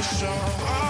Show. shore.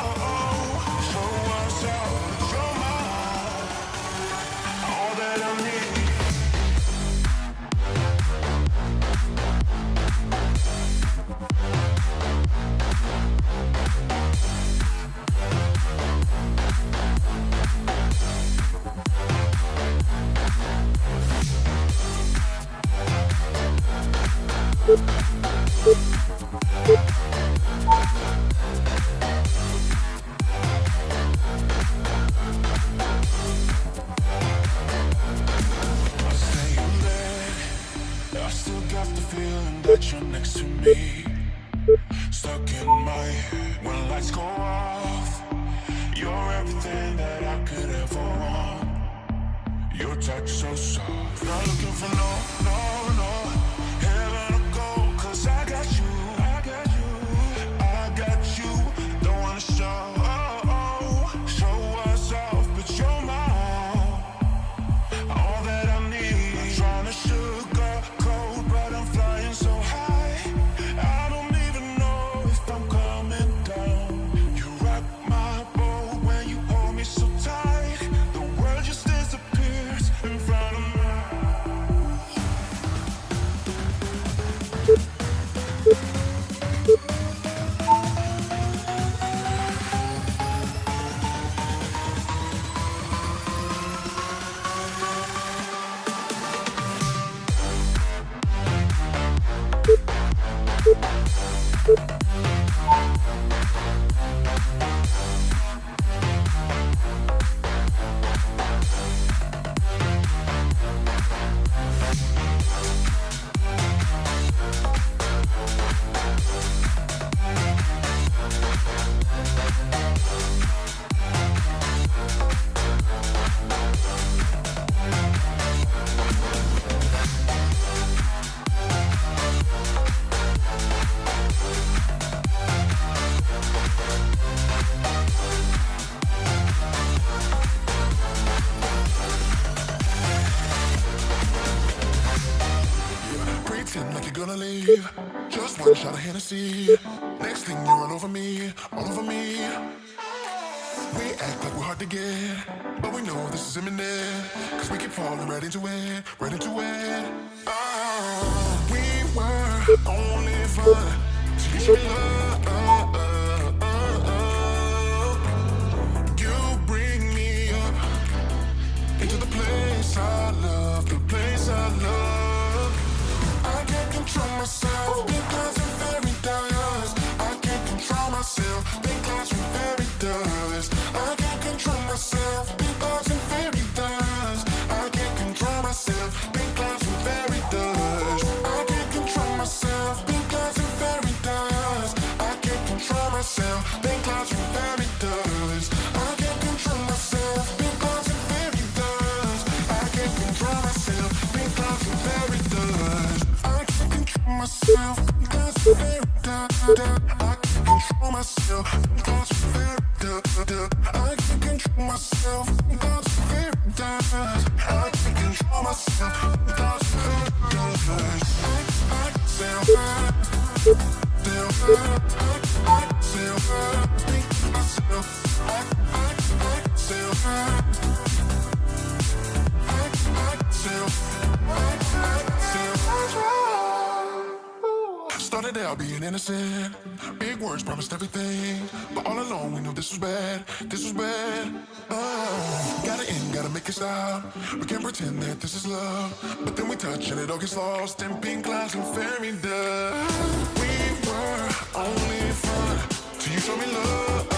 leave. Just one shot of Hennessy. Next thing you're all over me, all over me. We act like we're hard to get But we know this is imminent. Cause we keep falling right into it, right into it. Oh, We were only fun. Been think I should. I can't control myself. out being innocent. Big words promised everything. But all along we knew this was bad. This was bad. Oh, gotta end, gotta make it stop. We can't pretend that this is love. But then we touch and it all gets lost in pink clouds and fairy dust. We were only fun till you showed me love.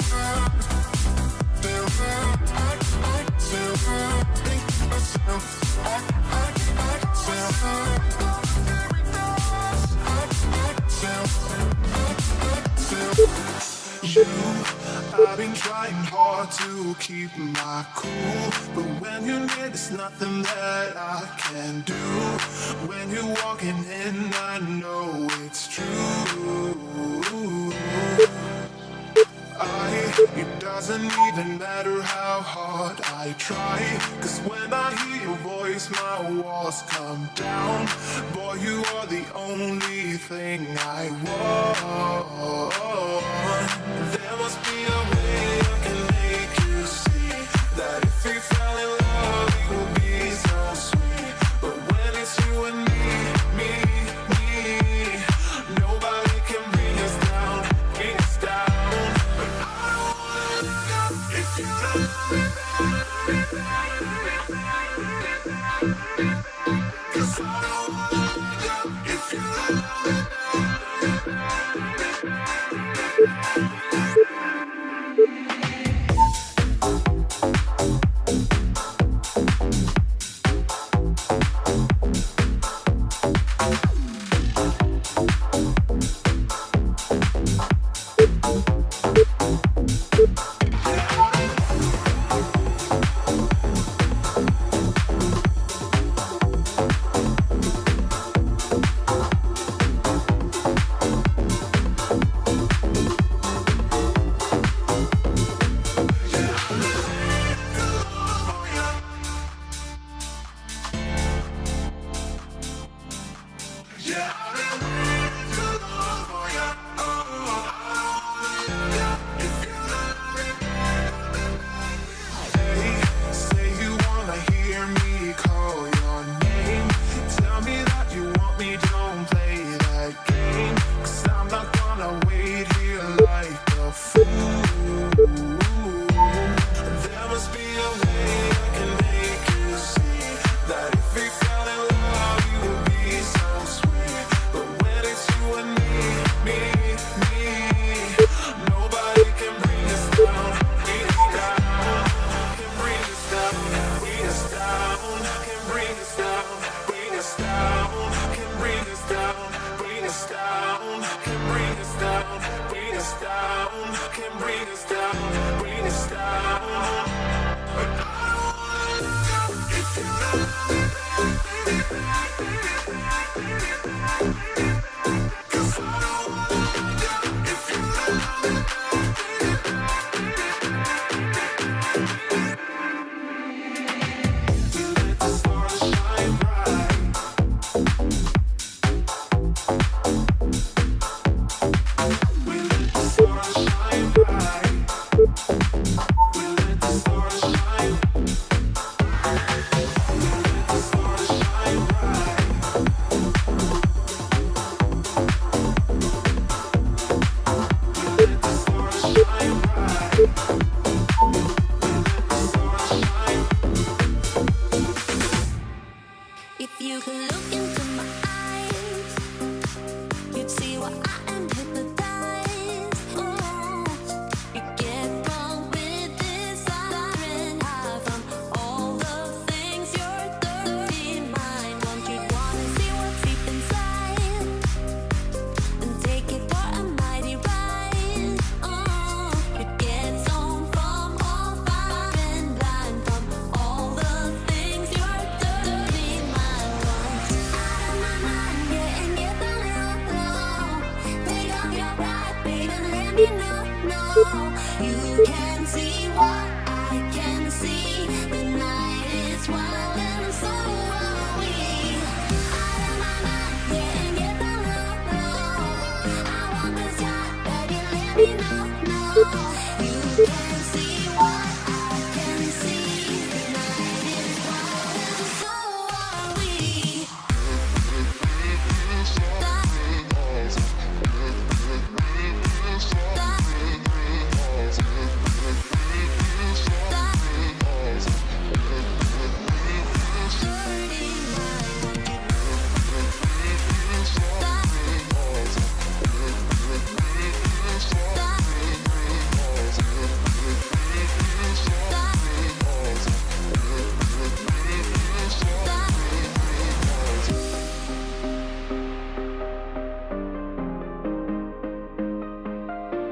I've been trying hard to keep my cool But when you're near, there's nothing that I can do. When you're walking in, I know it's true. doesn't even matter how hard I try. Cause when I hear your voice my walls come down. Boy you are the only thing I want. There must be a way Yeah.